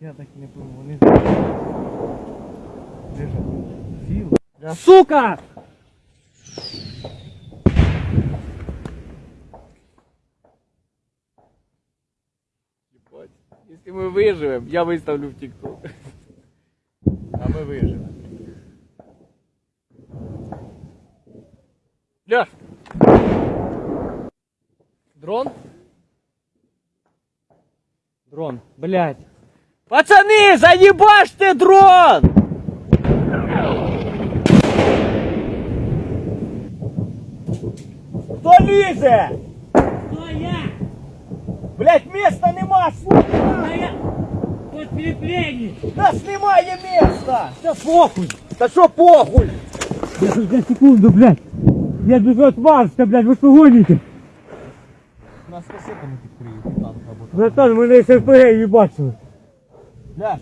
Я так не пойму, вони лежать. Да, сука! Если мы выживем, я выставлю в ТикТок. А мы выживем. Ляж! Дрон? Дрон, блядь. Пацаны, заебашьте дрон! Кто лізе? Кто я? Блядь, места нема, сука! А я подкрепление. Нас немає места! Та похуй! Та що похуй? За секунду, блядь. Я даже отважься, блядь, вы что гоните? Нас касетами підкриють танк або Братан, мене СРПГ їбачили. Ляж,